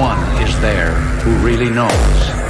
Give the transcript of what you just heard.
One is there who really knows.